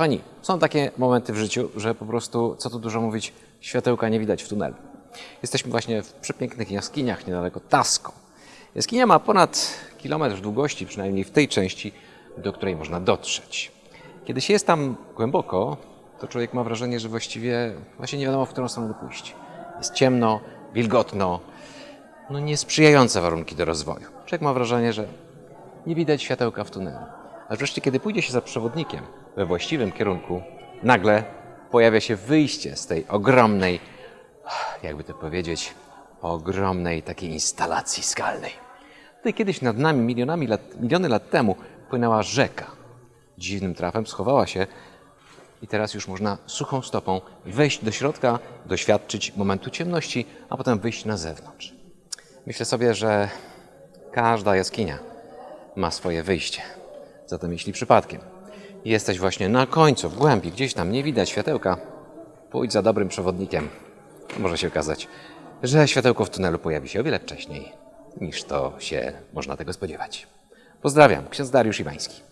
Kochani, są takie momenty w życiu, że po prostu, co tu dużo mówić, światełka nie widać w tunelu. Jesteśmy właśnie w przepięknych jaskiniach niedaleko Tasko. Jaskinia ma ponad kilometr długości, przynajmniej w tej części, do której można dotrzeć. Kiedy się jest tam głęboko, to człowiek ma wrażenie, że właściwie właśnie nie wiadomo, w którą stronę pójść. Jest ciemno, wilgotno, no niesprzyjające warunki do rozwoju. Człowiek ma wrażenie, że nie widać światełka w tunelu. Ale wreszcie, kiedy pójdzie się za przewodnikiem we właściwym kierunku, nagle pojawia się wyjście z tej ogromnej, jakby to powiedzieć, ogromnej takiej instalacji skalnej. Tutaj kiedyś nad nami, milionami lat, miliony lat temu, płynęła rzeka. Dziwnym trafem schowała się i teraz już można suchą stopą wejść do środka, doświadczyć momentu ciemności, a potem wyjść na zewnątrz. Myślę sobie, że każda jaskinia ma swoje wyjście. Zatem jeśli przypadkiem jesteś właśnie na końcu, w głębi, gdzieś tam nie widać światełka, pójdź za dobrym przewodnikiem. Może się okazać, że światełko w tunelu pojawi się o wiele wcześniej, niż to się można tego spodziewać. Pozdrawiam, ksiądz Dariusz Iwański.